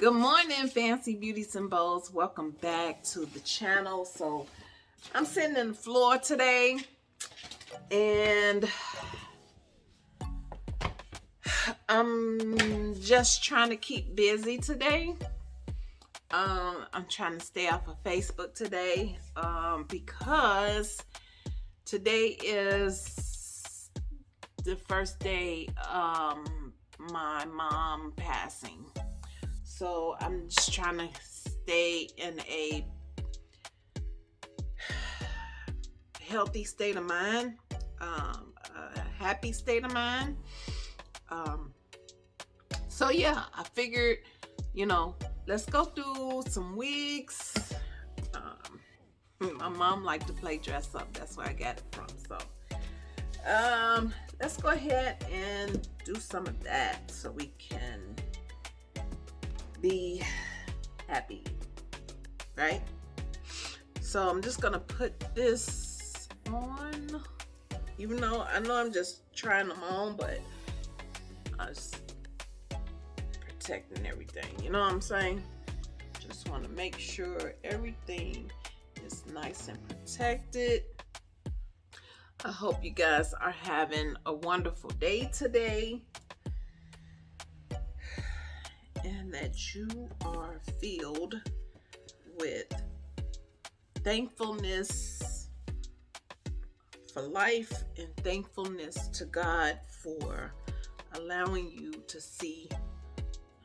Good morning, Fancy Beauties and Bows. Welcome back to the channel. So I'm sitting in the floor today and I'm just trying to keep busy today. Um, I'm trying to stay off of Facebook today um, because today is the first day um, my mom passing. So I'm just trying to stay in a healthy state of mind, um, a happy state of mind. Um, so yeah, I figured, you know, let's go through some wigs. Um, my mom liked to play dress up. That's where I got it from. So um, let's go ahead and do some of that so we can be happy, right? So I'm just gonna put this on, even though I know I'm just trying them on, but I was protecting everything. You know what I'm saying? Just want to make sure everything is nice and protected. I hope you guys are having a wonderful day today that you are filled with thankfulness for life and thankfulness to God for allowing you to see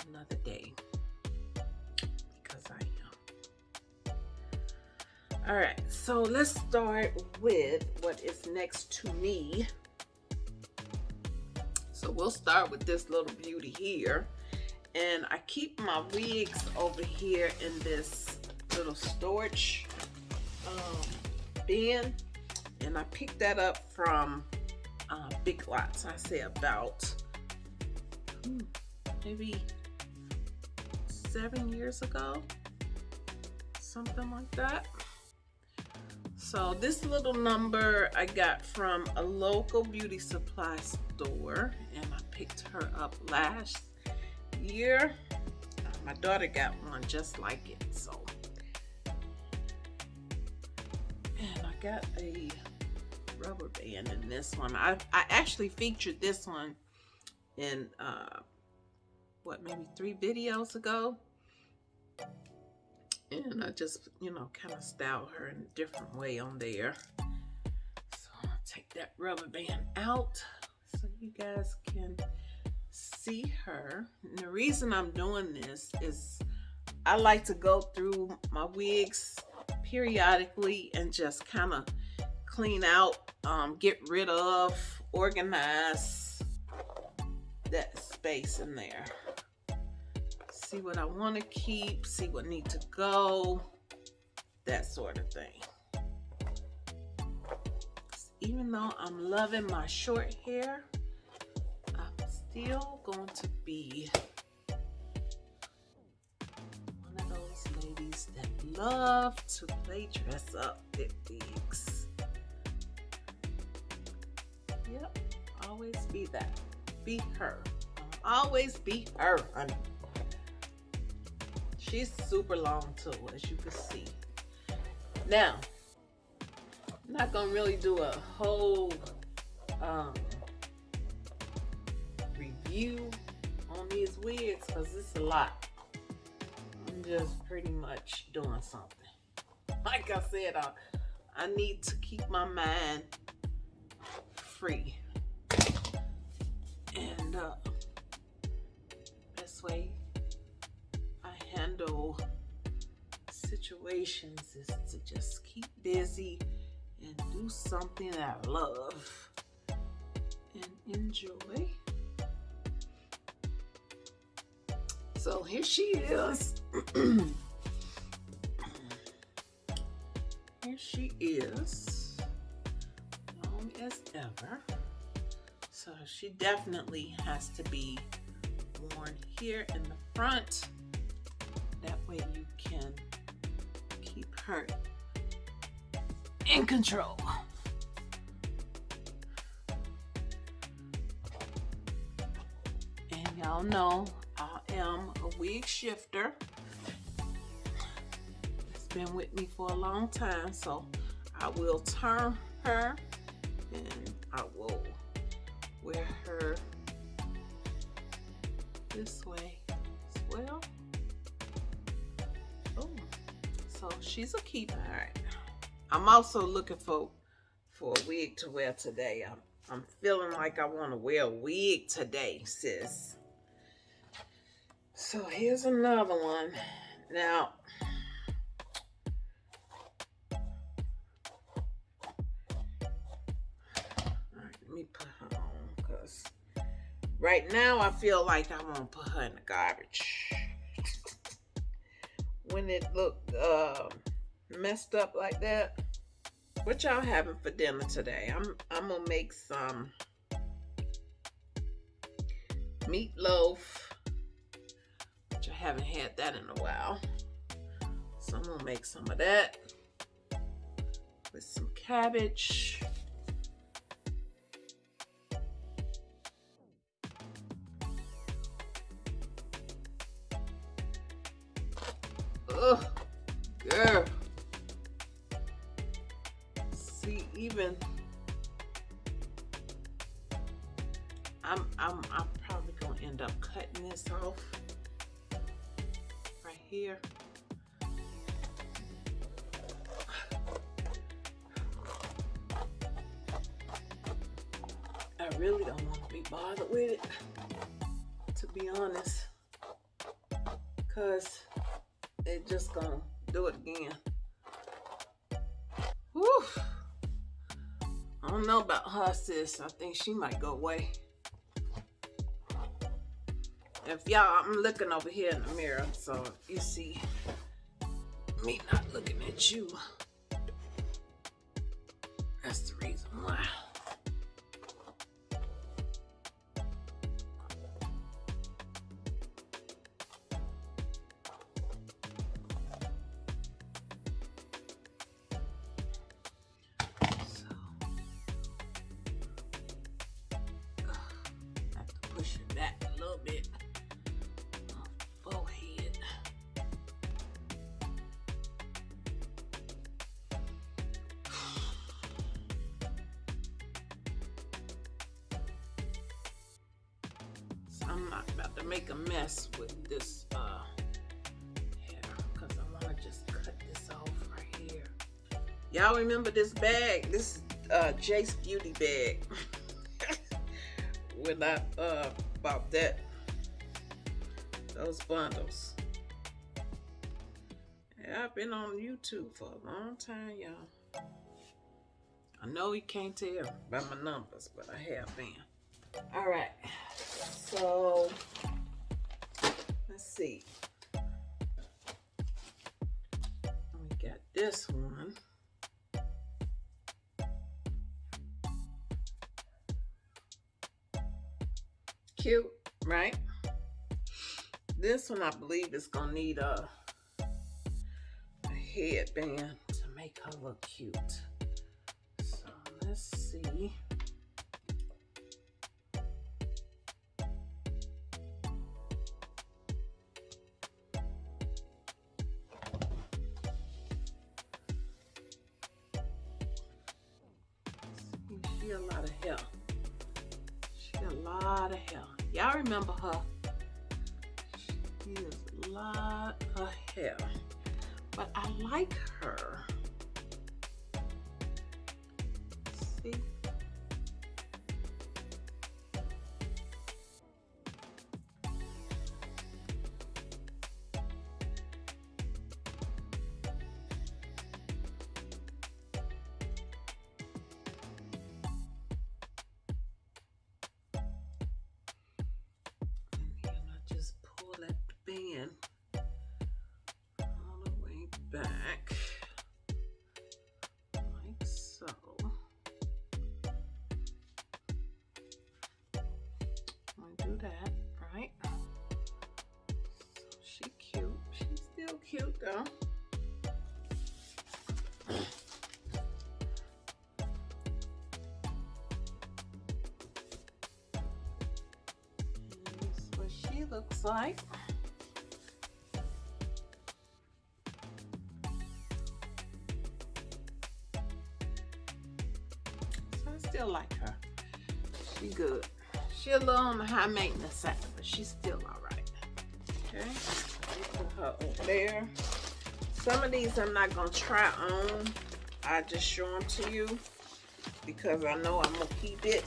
another day because I am. All right, so let's start with what is next to me. So we'll start with this little beauty here and I keep my wigs over here in this little storage um, bin and I picked that up from uh, Big Lots. I say about hmm, maybe seven years ago something like that. So this little number I got from a local beauty supply store and I picked her up last year. Uh, my daughter got one just like it, so. And I got a rubber band in this one. I, I actually featured this one in, uh, what, maybe three videos ago. And I just, you know, kind of style her in a different way on there. So I'll take that rubber band out so you guys can see her. And the reason I'm doing this is I like to go through my wigs periodically and just kind of clean out, um, get rid of, organize that space in there. See what I want to keep, see what need to go, that sort of thing. Even though I'm loving my short hair, still going to be one of those ladies that love to play dress up with wigs. Yep, always be that. Be her. Always be her, honey. She's super long too, as you can see. Now, I'm not gonna really do a whole um, review on these wigs because it's a lot. I'm just pretty much doing something. Like I said, I, I need to keep my mind free. And uh, best way I handle situations is to just keep busy and do something I love and enjoy. So here she is. here she is. Long as ever. So she definitely has to be worn here in the front. That way you can keep her in control. And y'all know am a wig shifter. It's been with me for a long time, so I will turn her and I will wear her this way as well. Oh, so she's a keeper. All right. I'm also looking for for a wig to wear today. I'm I'm feeling like I want to wear a wig today, sis. So here's another one. Now, let me put her right now I feel like I'm gonna put her in the garbage. when it looked uh, messed up like that, what y'all having for dinner today? I'm I'm gonna make some meatloaf, haven't had that in a while. So I'm gonna make some of that with some cabbage. Ugh, girl. I think she might go away. If y'all, I'm looking over here in the mirror, so you see me not looking at you. I'm not about to make a mess with this uh, hair because I want to just cut this off right here. Y'all remember this bag? This uh, Jace Beauty bag. when I uh, bought that, those bundles. Yeah, I've been on YouTube for a long time, y'all. I know you can't tell by my numbers, but I have been. All right. So let's see. We got this one. Cute, right? This one I believe is gonna need a, a headband to make her look cute. So let's see. A lot of hair. She got a lot of hair. Y'all remember her. She is a lot of hair. But I like her. High maintenance side, but she's still all right. Okay, put her over there. Some of these I'm not gonna try on. I just show them to you because I know I'm gonna keep it.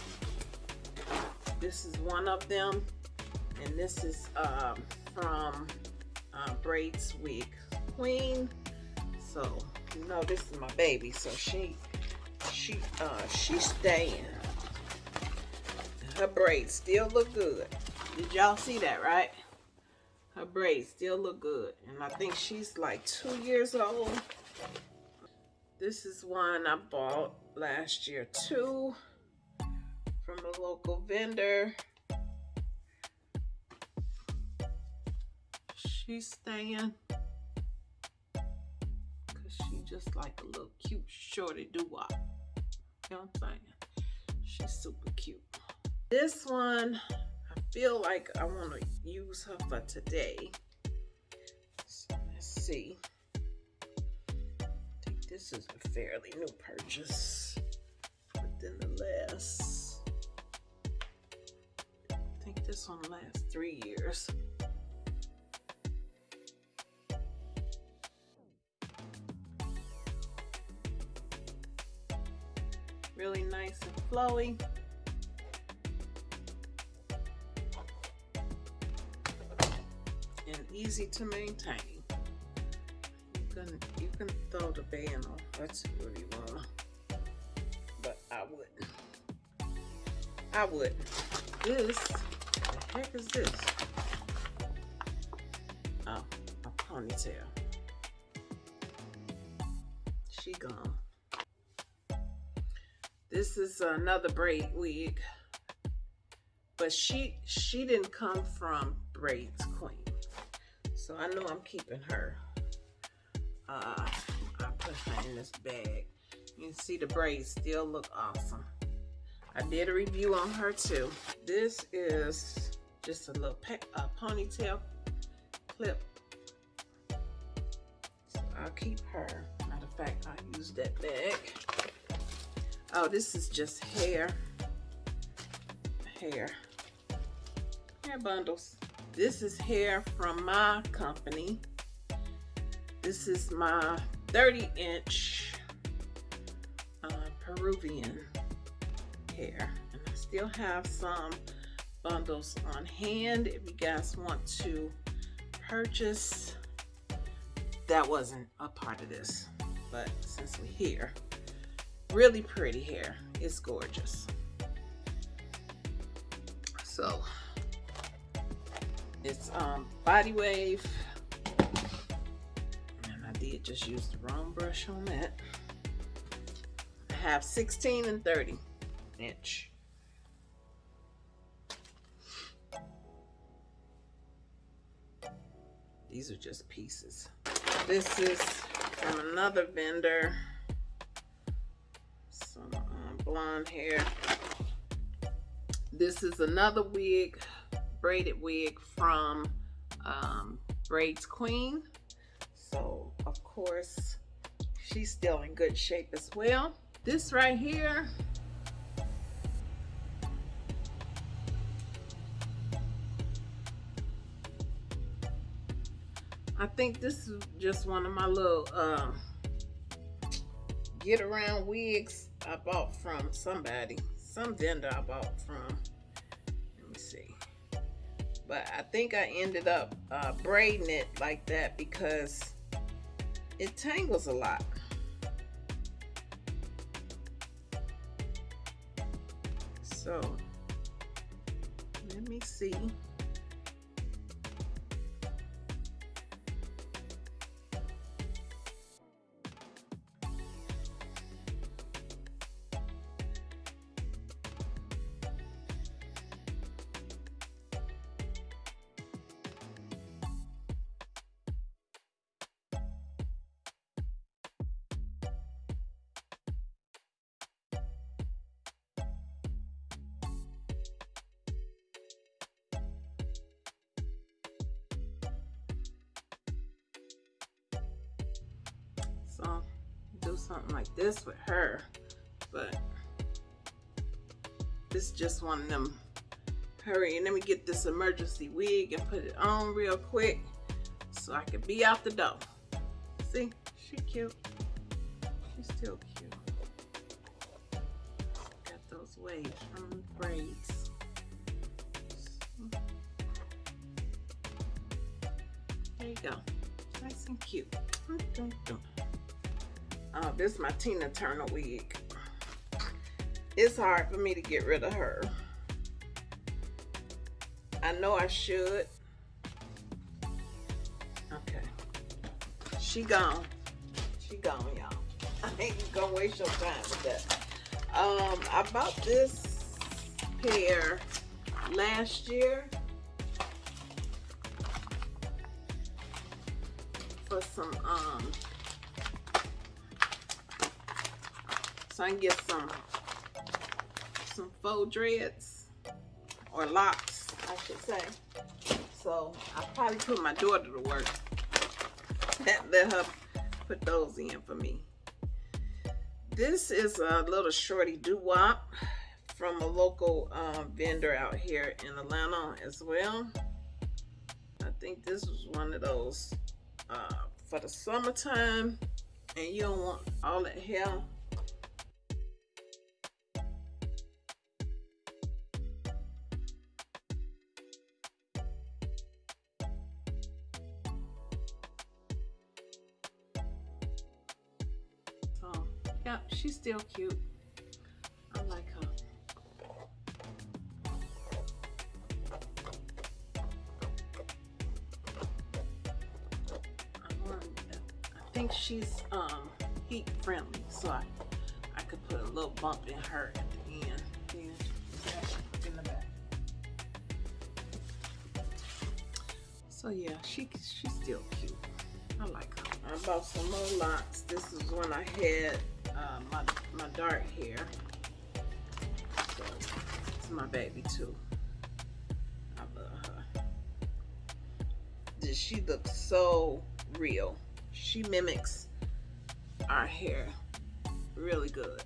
This is one of them, and this is um, from uh, Braids Wig Queen. So you know this is my baby, so she she uh she's staying her braids still look good. Did y'all see that, right? Her braids still look good. And I think she's like two years old. This is one I bought last year too from a local vendor. She's staying because she just like a little cute shorty doo-wop. You know what I'm saying? She's super cute. This one, I feel like I want to use her for today. So let's see. I think this is a fairly new purchase within the last, I think this one lasts three years. Really nice and flowy. Easy to maintain. You can you can throw the band off. That's if you wanna, but I wouldn't. I wouldn't. This, the heck is this? Oh, a ponytail. She gone. This is another braid wig, but she she didn't come from Braids. So I know I'm keeping her. Uh, I put her in this bag. You can see the braids still look awesome. I did a review on her too. This is just a little ponytail clip. So I'll keep her. Matter of fact, I'll use that bag. Oh, this is just hair. Hair. Hair bundles. This is hair from my company. This is my 30 inch uh, Peruvian hair. And I still have some bundles on hand if you guys want to purchase. That wasn't a part of this, but since we're here, really pretty hair. It's gorgeous. So it's um, Body Wave. And I did just use the wrong brush on that. I have 16 and 30 inch. These are just pieces. This is from another vendor. Some um, blonde hair. This is another wig braided wig from um, Braids Queen. So, of course, she's still in good shape as well. This right here, I think this is just one of my little uh, get around wigs I bought from somebody, some vendor I bought from but I think I ended up uh, braiding it like that because it tangles a lot. So let me see. Something like this with her. But This just one of them. Hurry, and let me get this emergency wig and put it on real quick so I can be out the door. See, she cute. She's still cute. Got those waves from braids. Is my Tina Turner wig. It's hard for me to get rid of her. I know I should. Okay. She gone. She gone, y'all. I ain't gonna waste your time with that. Um, I bought this pair last year for some um so I can get some some faux dreads or locks I should say. So I probably put my daughter to work. Let her put those in for me. This is a little shorty doo-wop from a local um, vendor out here in Atlanta as well. I think this was one of those uh, for the summertime and you don't want all that hair still cute I like her I think she's um, heat friendly, so I, I could put a little bump in her at the end. Yeah, in the back. So yeah, she she's still cute. I like her. I bought some more locks. This is when I had uh, my my dark hair. So it's my baby too. I love her. She looks so real she mimics our hair really good.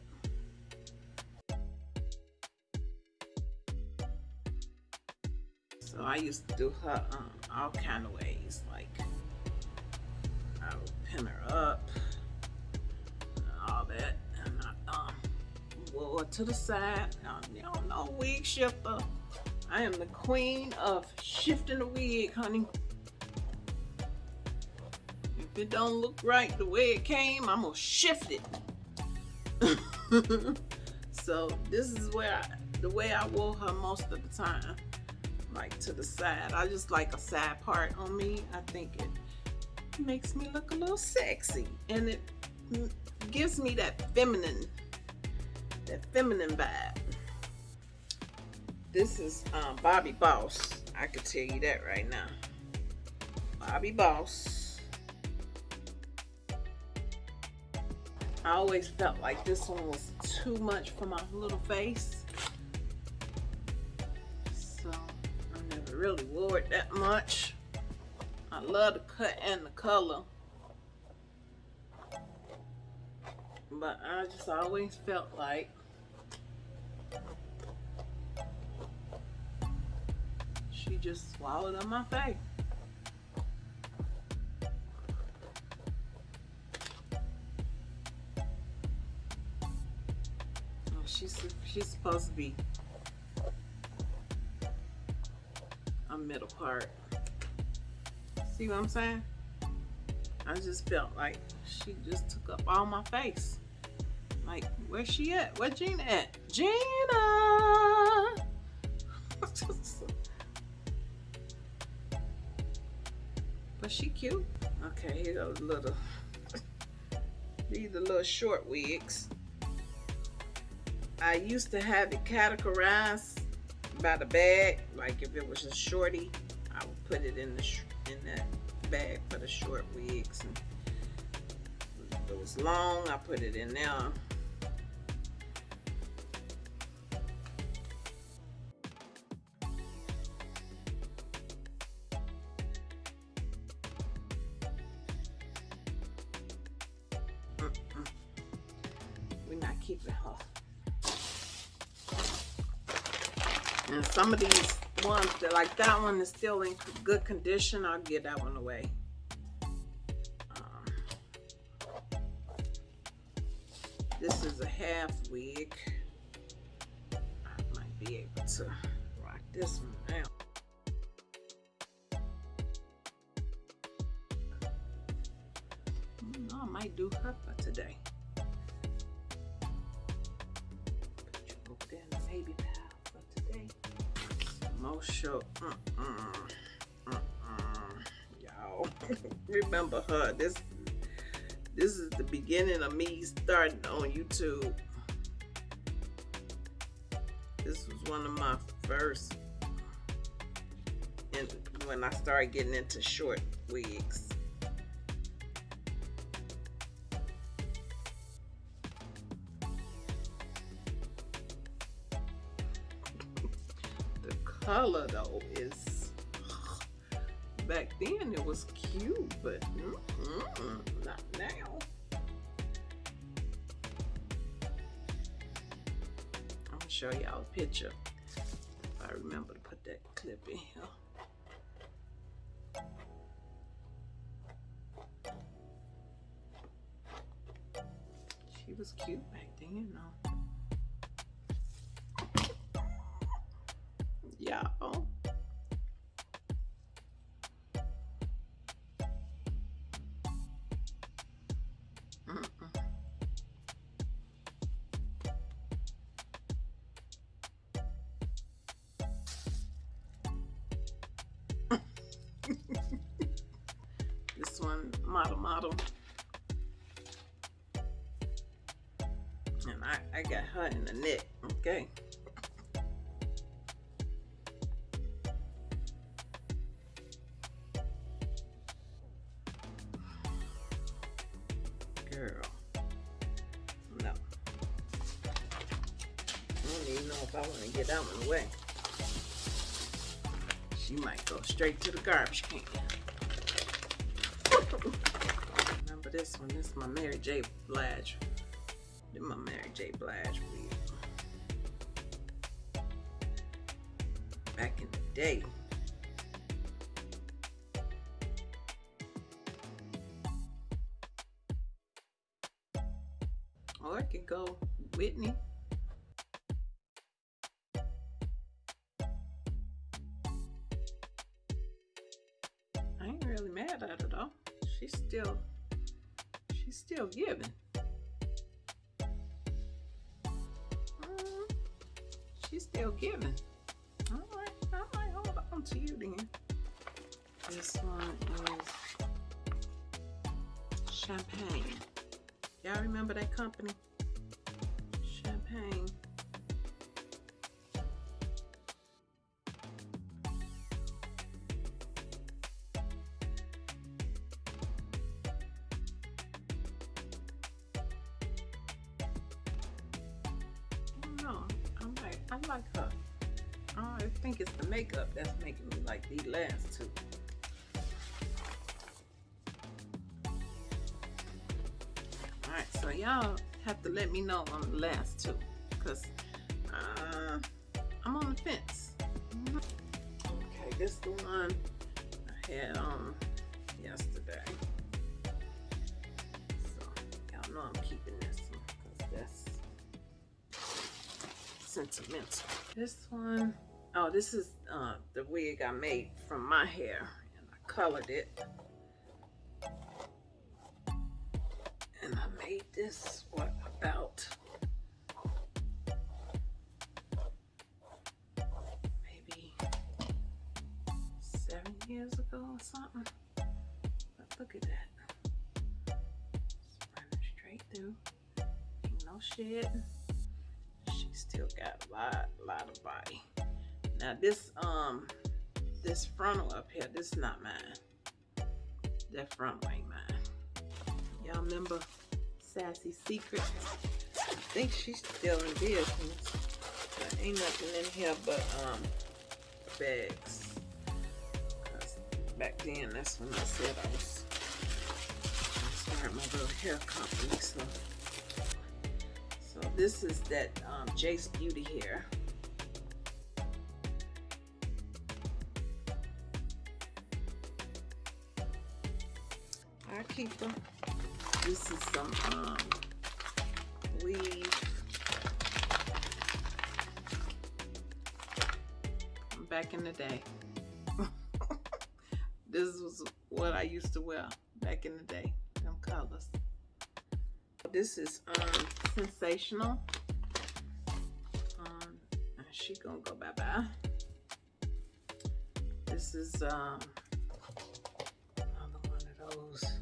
So I used to do her um, all kind of ways, like I would pin her up her to the side. Don't know wig shifter. I am the queen of shifting the wig, honey if it don't look right the way it came, I'm gonna shift it. so this is where I, the way I wore her most of the time, like to the side. I just like a side part on me. I think it makes me look a little sexy and it gives me that feminine, that feminine vibe. This is um, Bobbi Boss. I could tell you that right now. Bobbi Boss. I always felt like this one was too much for my little face. So I never really wore it that much. I love the cut and the color. But I just always felt like she just swallowed up my face. Oh, she's she's supposed to be a middle part. See what I'm saying? I just felt like she just took up all my face. Like, where's she at? Where Gina at? Gina! but she cute. Okay, here goes little. These are little short wigs. I used to have it categorized by the bag. Like if it was a shorty, I would put it in the in that bag for the short wigs. And if it was long, I put it in there. Some of these ones, that like that one is still in good condition, I'll get that one away. Um, this is a half wig. I might be able to rock this one out. I might do her for today. Show. Uh-uh, uh-uh, y'all remember her. This this is the beginning of me starting on YouTube. This was one of my first and when I started getting into short wigs. Color though is back then it was cute, but mm -mm, not now. I'm gonna show y'all a picture. If I remember to put that clip in here. She was cute back then, you if I want to get that one away. She might go straight to the garbage can. Remember this one? This is my Mary J. Blige. This my Mary J. Blige. Back in the day. Or I could go Whitney. The makeup that's making me like these last two. Alright, so y'all have to let me know on the last two. Because uh, I'm on the fence. Okay, this is the one I had on yesterday. So y'all know I'm keeping this one because that's sentimental. This one, oh, this is uh, the wig I made from my hair, and I colored it. And I made this, what, about maybe seven years ago or something. But look at that. Running straight through. Ain't no shit She still got a lot, lot of body. Now this, um, this frontal up here, this is not mine. That frontal ain't mine. Y'all remember Sassy Secret? I think she's still in business. There ain't nothing in here but, um, bags. Back then, that's when I said I was start my little hair company, so this is that um, Jace Beauty hair. Keeper. This is some um, weave. Back in the day. this was what I used to wear back in the day. Them colors. This is um, Sensationnel. Um, she gonna go bye bye. This is um, another one of those.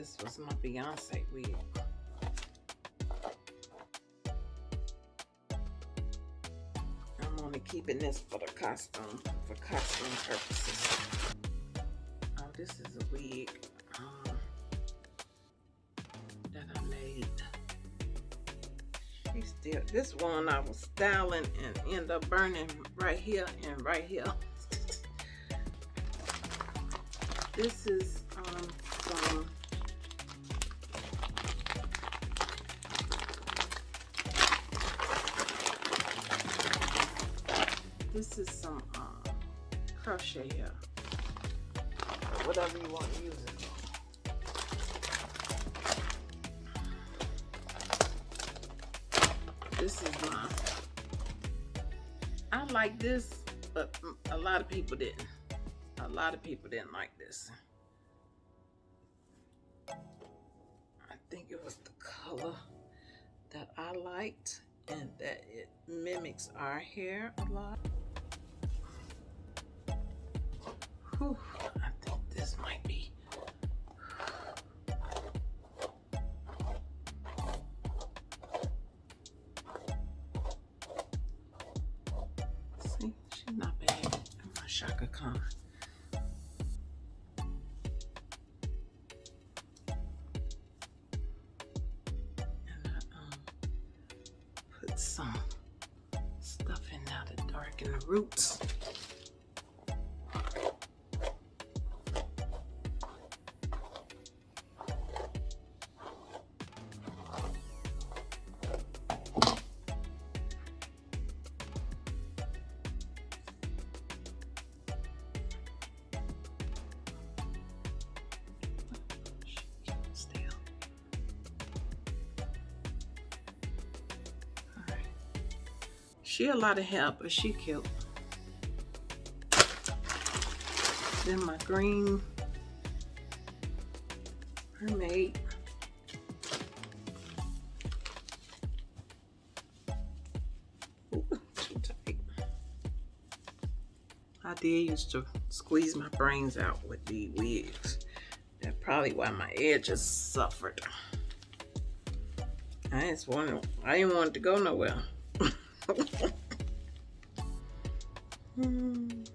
This was my Beyonce wig. I'm only keeping this for the costume, for costume purposes. Oh, this is a wig um, that I made. She still, this one I was styling and end up burning right here and right here. this is like this, but a lot of people didn't. A lot of people didn't like this. I think it was the color that I liked and that it mimics our hair a lot. Whew. She a lot of help, but she cute. Then my green mermaid. Too tight. I did used to squeeze my brains out with the wigs. That's probably why my edges suffered. I just wanted, I didn't want it to go nowhere. hmm. I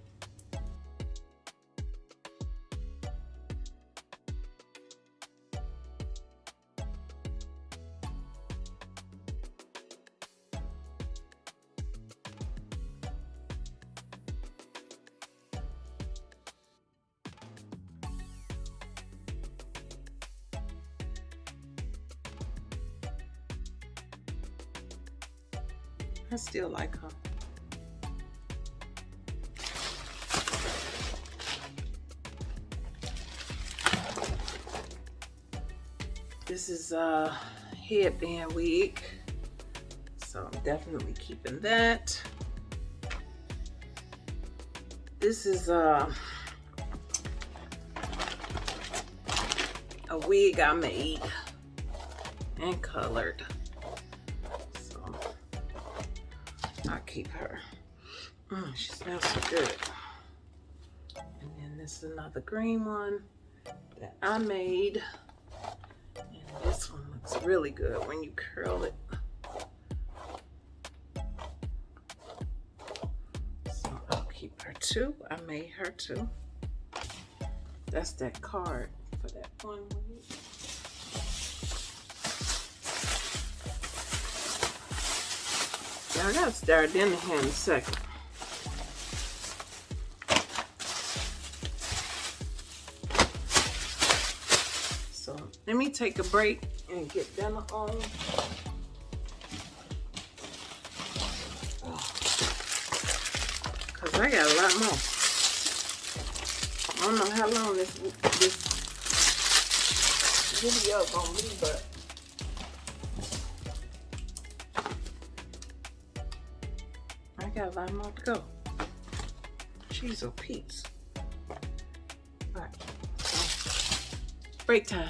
like her. This is uh, a headband wig. So I'm definitely keeping that. This is a, a wig I made and colored. Keep her. Mm, she smells so good. And then this is another green one that I made. And this one looks really good when you curl it. So I'll keep her too. I made her too. That's that card for that one week. I gotta start in here in a second. So let me take a break and get dinner on. Cause I got a lot more. I don't know how long this this video gonna be, but I lot more to go. A piece. Alright. So, break time.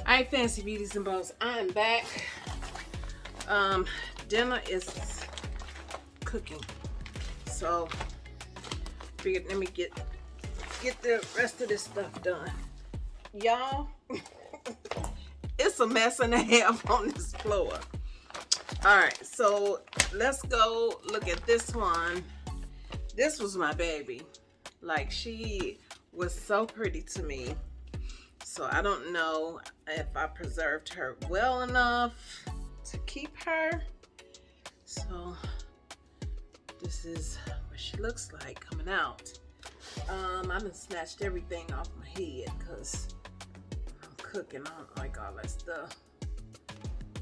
Alright, fancy beauties and bows. I'm back. Um, dinner is cooking. So figured let me get get the rest of this stuff done. Y'all, it's a mess and a half on this floor. All right, so let's go look at this one. This was my baby. Like she was so pretty to me. So I don't know if I preserved her well enough to keep her. So this is what she looks like coming out. Um, I done snatched everything off my head because I'm cooking. I don't like all that stuff.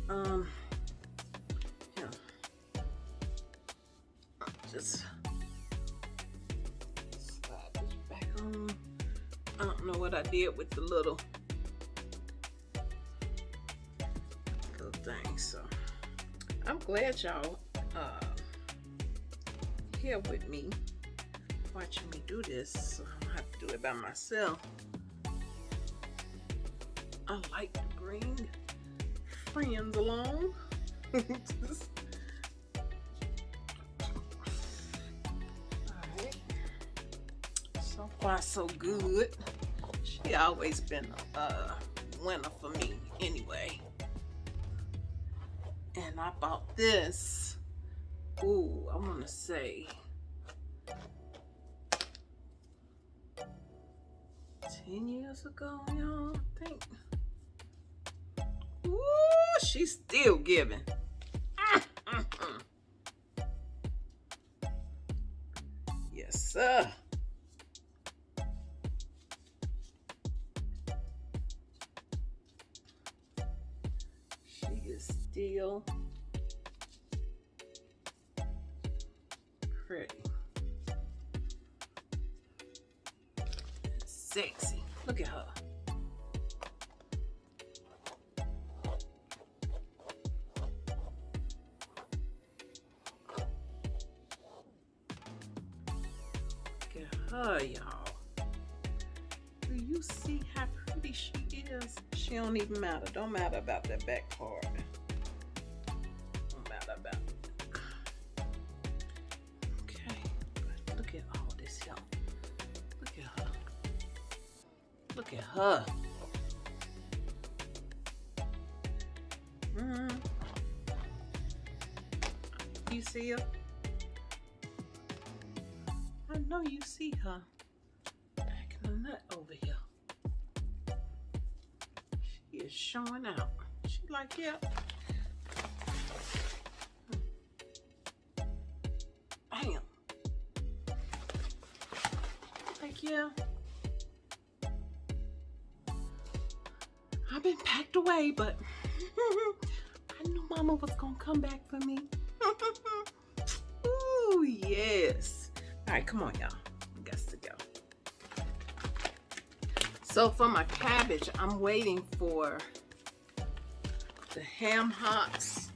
Um, Just slide this back on. I don't know what I did with the little little thing. So I'm glad y'all uh here with me watching me do this so I don't have to do it by myself I like to bring friends along So so good. She always been a winner for me anyway. And I bought this Ooh, I want to say 10 years ago, y'all, I think. Ooh, she's still giving. Mm, mm, mm. yes, sir. Look at her, y'all. Do you see how pretty she is? She don't even matter. Don't matter about that back part. Don't matter about it. Okay. Look at all this, y'all. Look at her. Mm yeah. Bam. Like, yeah. I've been packed away, but I knew mama was gonna come back for me. Ooh, yes. All right, come on, y'all. Got to go. So for my cabbage, I'm waiting for the ham hocks.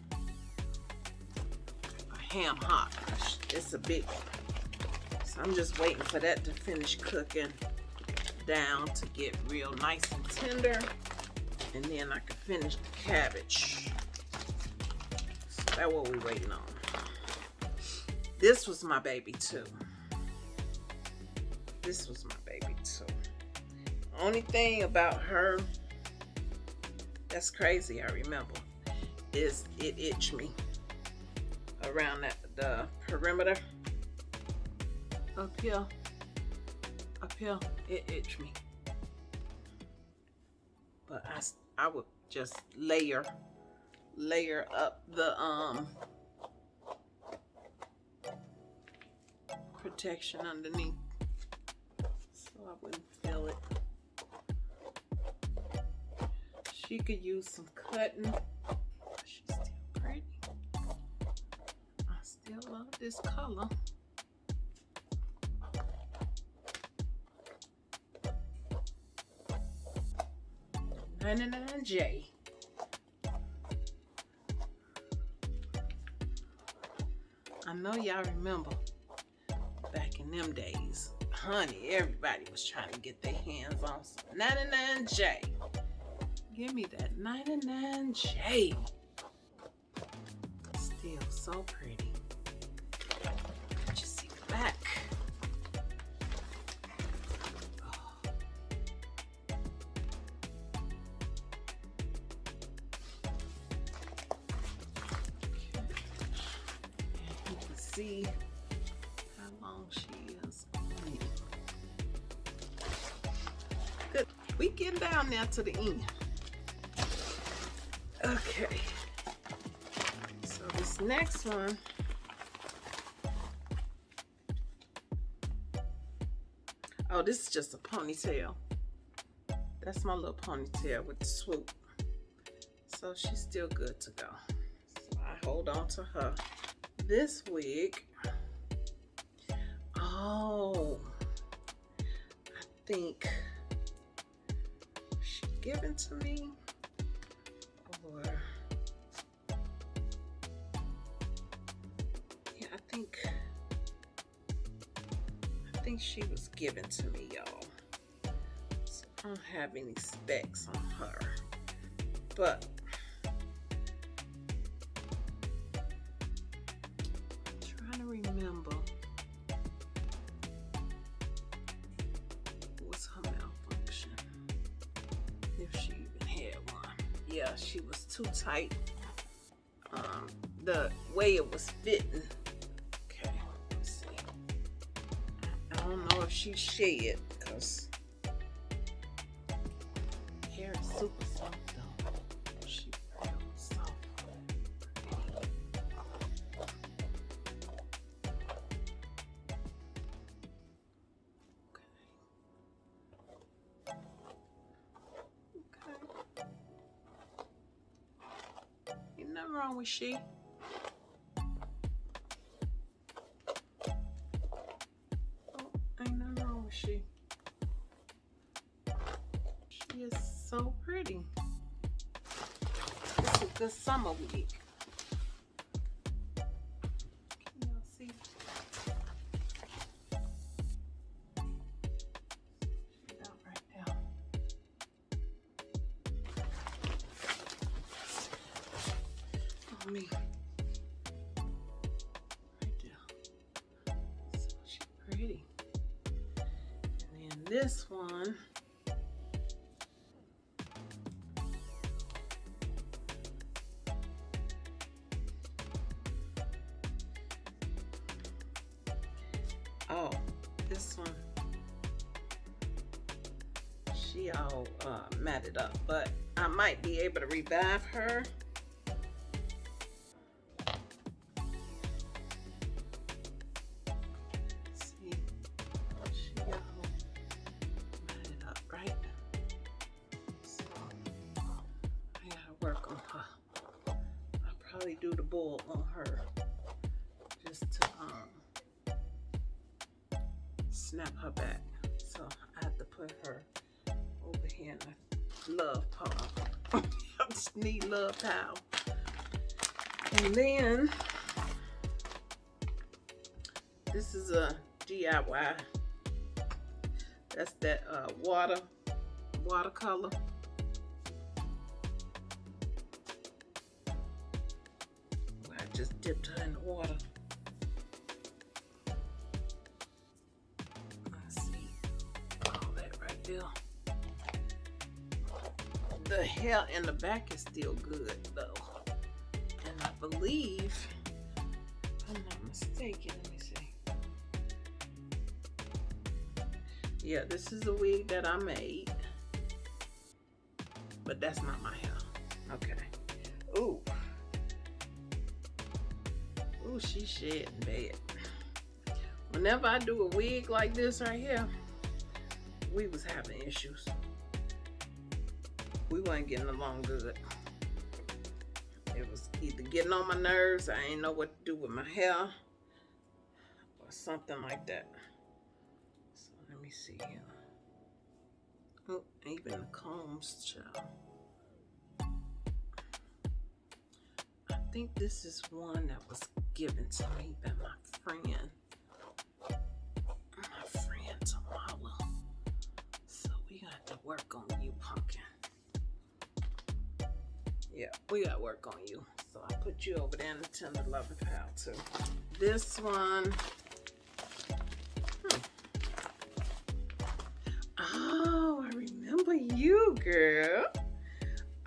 A ham hock. It's a big one. So I'm just waiting for that to finish cooking down to get real nice and tender and then I can finish the cabbage. So that's what we're waiting on. This was my baby too. This was my baby too. Only thing about her that's crazy, I remember, is it itched me around that the perimeter. Up here. Up here, it itched me. But I, I would just layer layer up the um protection underneath so I wouldn't feel it She could use some cutting. She's still pretty. I still love this color. Ninety-nine J. I know y'all remember back in them days, honey, everybody was trying to get their hands on some 99J. Give me that 99J. Still so pretty. Just see the back. Oh. You can see how long she is. Good. We getting down now to the end. Okay. So this next one. Oh, this is just a ponytail. That's my little ponytail with the swoop. So she's still good to go. So I hold on to her. This wig. Oh, I think she given to me given to me, y'all. So I don't have any specs on her, but trying to remember what's her malfunction. If she even had one. Yeah, she was too tight. Um, the way it was fitting. She shed because hair is super soft though. She real soft. Okay. Ain't nothing wrong with she. And then this one. All uh, matted up, but I might be able to revive her. See, she got up, right? I gotta work on her. I'll probably do the bull on her just to um snap her back. So I have to put her in the love pile. I just need love pile. And then this is a DIY. That's that uh, water, watercolor. I just dipped her in the water. In the back is still good though. And I believe, I'm not mistaken, let me see. Yeah, this is a wig that I made. But that's not my hair. Okay. Ooh. Ooh, she shedding bad. Whenever I do a wig like this right here, we was having issues we weren't getting along good. It was either getting on my nerves, I didn't know what to do with my hair, or something like that. So let me see here. Oh, even the combs, child. I think this is one that was given to me by my friend. My friend Tamala. So we got to work on you, pumpkin. Yeah, we got work on you. So I put you over there in the tender loving pile too. This one. Hmm. Oh, I remember you, girl.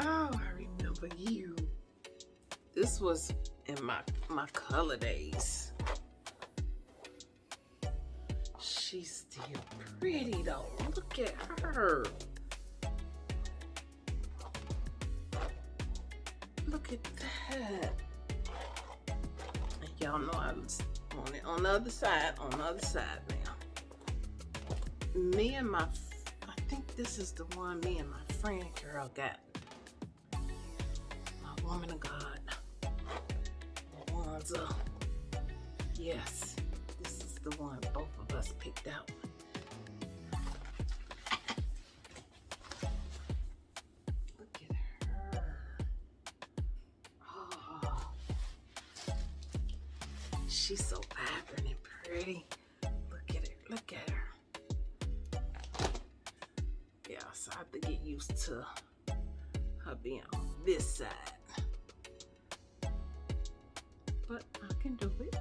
Oh, I remember you. This was in my my color days. She's still pretty though. Look at her. Y'all know I was on it on the other side, on the other side now. Me and my, I think this is the one me and my friend girl got. My woman of God. Wanza. Yes, this is the one both of us picked out. She's so vibrant and pretty. Look at her. Look at her. Yeah, so I have to get used to her being on this side. But I can do it.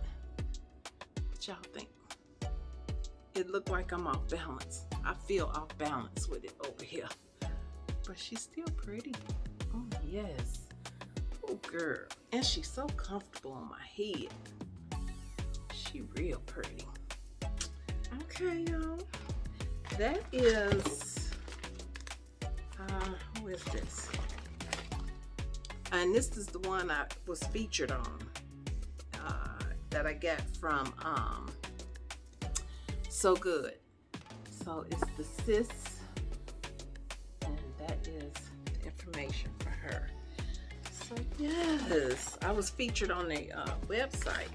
What y'all think? It looked like I'm off balance. I feel off balance with it over here. But she's still pretty. Oh, yes. Oh, girl. And she's so comfortable on my head. She real pretty. Okay, y'all. That is, uh, who is this? And this is the one I was featured on uh, that I got from um, So Good. So it's the sis, and that is the information for her. So yes, I was featured on a uh, website.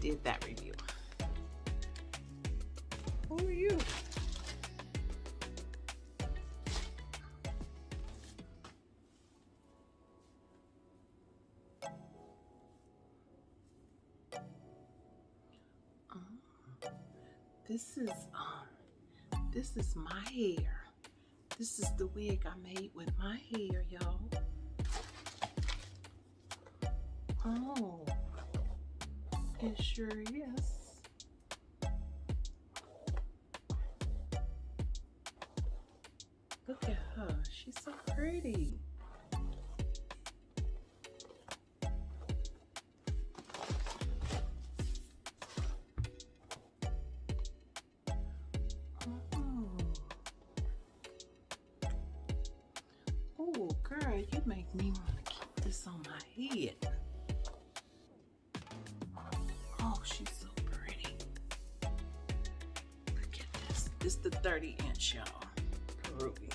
Did that review. Who are you? Oh, This is um this is my hair. This is the wig I made with my hair, y'all. Oh, it sure is. Look at her. She's so pretty. 30 inch, y'all. Peruvian.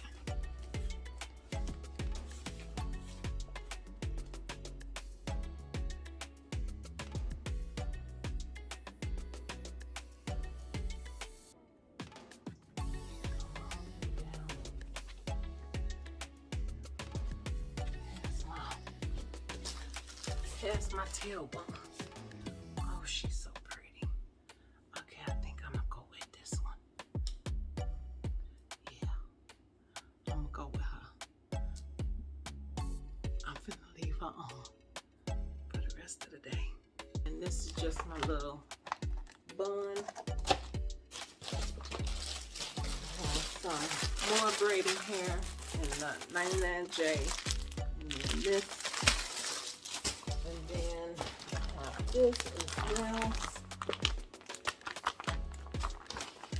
Here's my tailbone. Braiding hair in the 99J. And then this and then uh, this as well.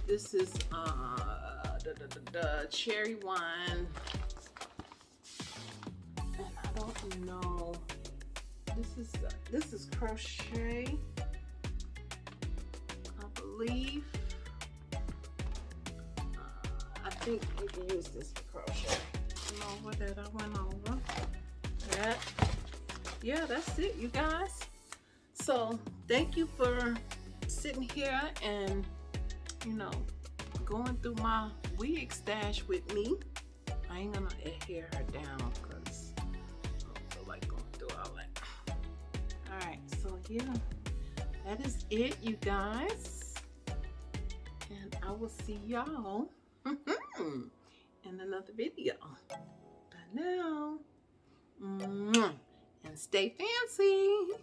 This is uh, the, the, the, the cherry wine. And I don't know. This is uh, this is crochet. I believe. Think you can use this for crochet. Over that I went over. That yeah, that's it, you guys. So thank you for sitting here and, you know, going through my wig stash with me. I ain't gonna adhere her down because I don't feel like going through all that. All right, so yeah, that is it, you guys. And I will see y'all hmm, in another video. But now, and stay fancy.